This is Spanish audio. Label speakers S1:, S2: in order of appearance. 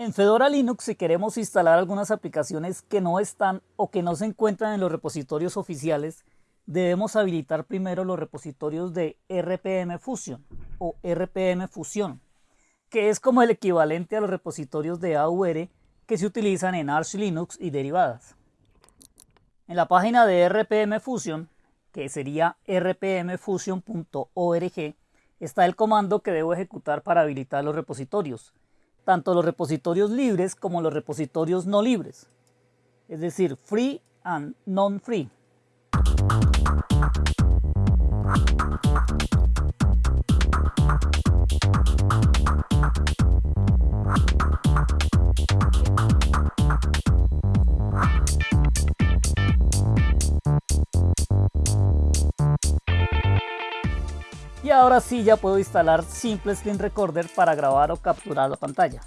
S1: En Fedora Linux, si queremos instalar algunas aplicaciones que no están o que no se encuentran en los repositorios oficiales, debemos habilitar primero los repositorios de RPM Fusion o RPM Fusion, que es como el equivalente a los repositorios de AUR que se utilizan en Arch Linux y derivadas. En la página de RPM Fusion, que sería rpmfusion.org, está el comando que debo ejecutar para habilitar los repositorios tanto los repositorios libres como los repositorios no libres, es decir, free and non-free. Y ahora sí ya puedo instalar Simple Screen Recorder para grabar o capturar la pantalla.